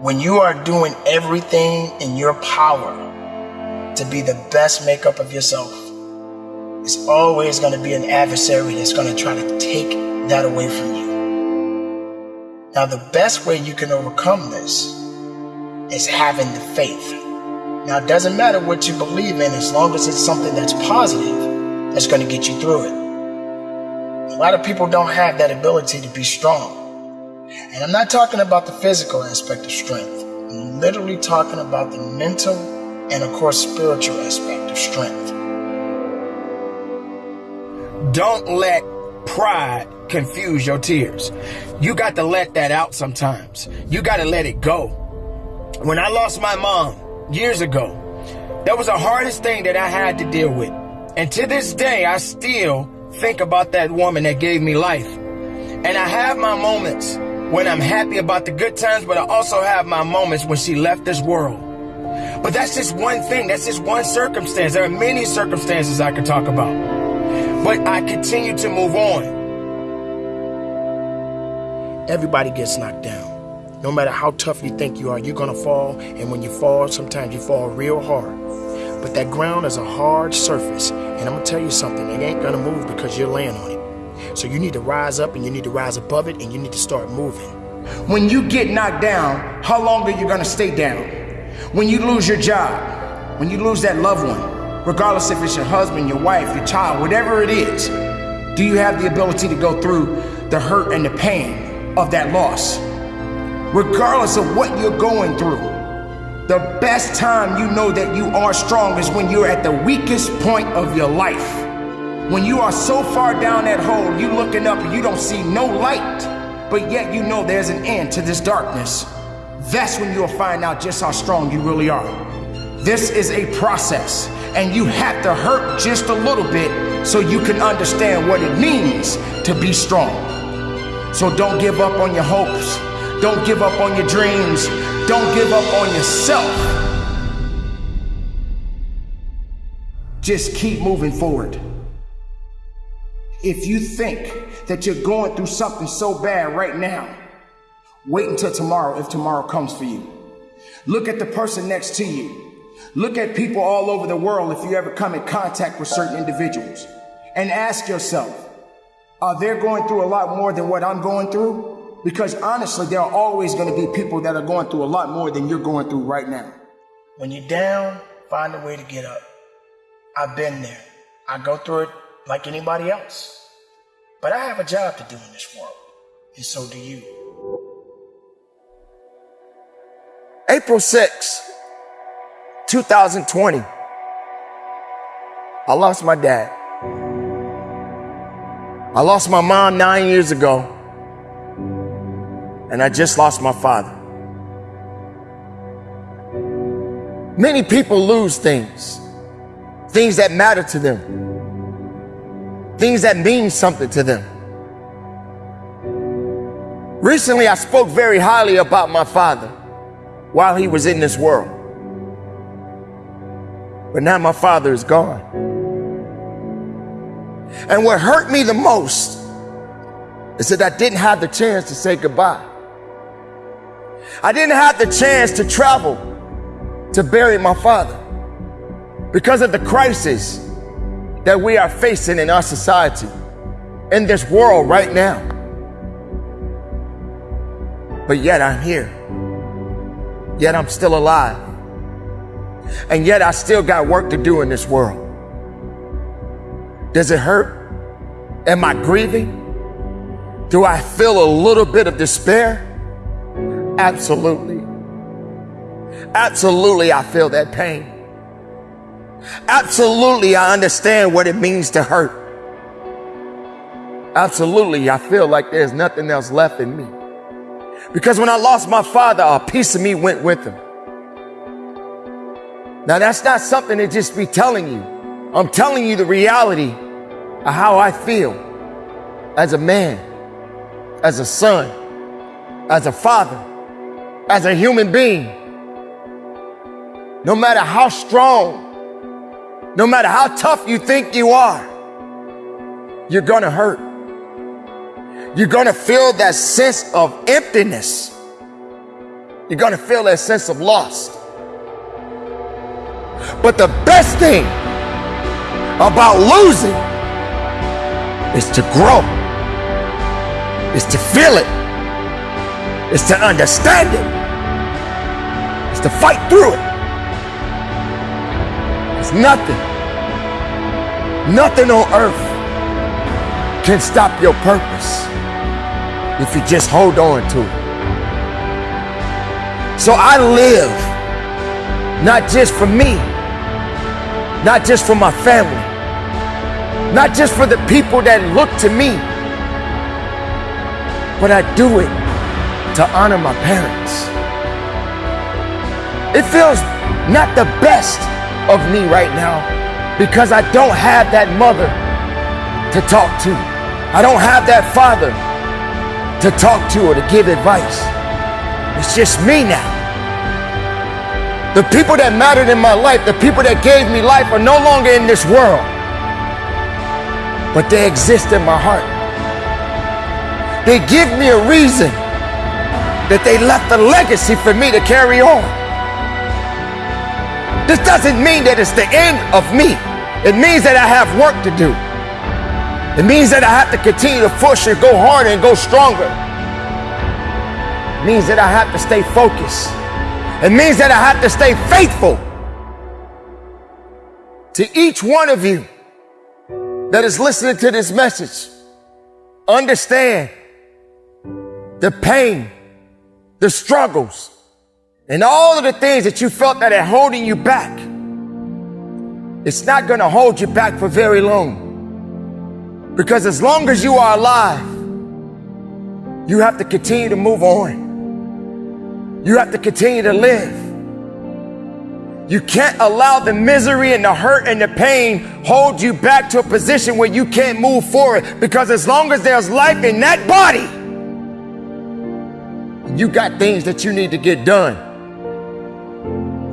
When you are doing everything in your power to be the best makeup of yourself, it's always going to be an adversary that's going to try to take that away from you. Now, the best way you can overcome this is having the faith. Now, it doesn't matter what you believe in as long as it's something that's positive that's going to get you through it. A lot of people don't have that ability to be strong. And I'm not talking about the physical aspect of strength. I'm literally talking about the mental and, of course, spiritual aspect of strength. Don't let pride confuse your tears. You got to let that out sometimes. You got to let it go. When I lost my mom years ago, that was the hardest thing that I had to deal with. And to this day, I still think about that woman that gave me life. And I have my moments when I'm happy about the good times, but I also have my moments when she left this world. But that's just one thing. That's just one circumstance. There are many circumstances I could talk about. But I continue to move on. Everybody gets knocked down. No matter how tough you think you are, you're gonna fall. And when you fall, sometimes you fall real hard. But that ground is a hard surface. And I'm gonna tell you something, it ain't gonna move because you're laying on it. So you need to rise up and you need to rise above it and you need to start moving. When you get knocked down, how long are you gonna stay down? When you lose your job, when you lose that loved one, regardless if it's your husband, your wife, your child, whatever it is, do you have the ability to go through the hurt and the pain of that loss? Regardless of what you're going through, the best time you know that you are strong is when you're at the weakest point of your life. When you are so far down that hole, you looking up and you don't see no light, but yet you know there's an end to this darkness. That's when you'll find out just how strong you really are. This is a process, and you have to hurt just a little bit so you can understand what it means to be strong. So don't give up on your hopes. Don't give up on your dreams. Don't give up on yourself. Just keep moving forward. If you think that you're going through something so bad right now, wait until tomorrow if tomorrow comes for you. Look at the person next to you. Look at people all over the world if you ever come in contact with certain individuals. And ask yourself, are they going through a lot more than what I'm going through? Because honestly, there are always going to be people that are going through a lot more than you're going through right now. When you're down, find a way to get up. I've been there. I go through it like anybody else. But I have a job to do in this world, and so do you. April 6, 2020, I lost my dad. I lost my mom nine years ago, and I just lost my father. Many people lose things, things that matter to them things that mean something to them. Recently, I spoke very highly about my father while he was in this world. But now my father is gone. And what hurt me the most is that I didn't have the chance to say goodbye. I didn't have the chance to travel to bury my father because of the crisis that we are facing in our society, in this world right now. But yet I'm here. Yet I'm still alive. And yet I still got work to do in this world. Does it hurt? Am I grieving? Do I feel a little bit of despair? Absolutely. Absolutely, I feel that pain. Absolutely, I understand what it means to hurt. Absolutely, I feel like there's nothing else left in me. Because when I lost my father, a piece of me went with him. Now, that's not something to just be telling you. I'm telling you the reality of how I feel as a man, as a son, as a father, as a human being. No matter how strong no matter how tough you think you are, you're gonna hurt. You're gonna feel that sense of emptiness. You're to feel that sense of loss. But the best thing about losing is to grow, is to feel it, is to understand it, is to fight through it. It's nothing, nothing on earth can stop your purpose if you just hold on to it. So I live not just for me, not just for my family, not just for the people that look to me, but I do it to honor my parents. It feels not the best of me right now because I don't have that mother to talk to. I don't have that father to talk to or to give advice. It's just me now. The people that mattered in my life, the people that gave me life are no longer in this world, but they exist in my heart. They give me a reason that they left a legacy for me to carry on. This doesn't mean that it's the end of me. It means that I have work to do. It means that I have to continue to push and go harder and go stronger. It means that I have to stay focused. It means that I have to stay faithful to each one of you that is listening to this message. Understand the pain, the struggles, and all of the things that you felt that are holding you back. It's not going to hold you back for very long. Because as long as you are alive, you have to continue to move on. You have to continue to live. You can't allow the misery and the hurt and the pain hold you back to a position where you can't move forward. Because as long as there's life in that body, you got things that you need to get done.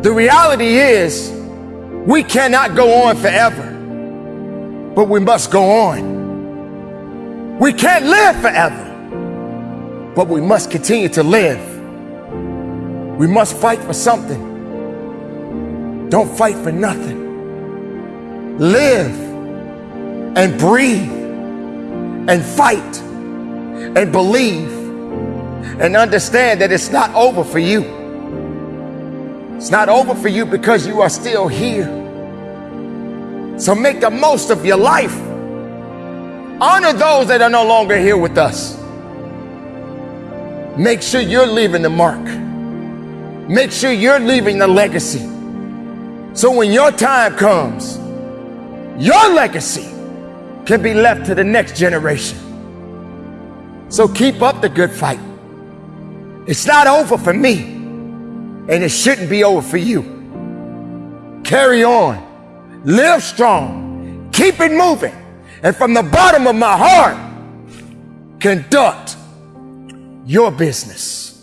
The reality is, we cannot go on forever, but we must go on. We can't live forever, but we must continue to live. We must fight for something. Don't fight for nothing. Live and breathe and fight and believe and understand that it's not over for you. It's not over for you because you are still here. So make the most of your life. Honor those that are no longer here with us. Make sure you're leaving the mark. Make sure you're leaving the legacy. So when your time comes, your legacy can be left to the next generation. So keep up the good fight. It's not over for me, and it shouldn't be over for you. Carry on, live strong, keep it moving and from the bottom of my heart, conduct your business.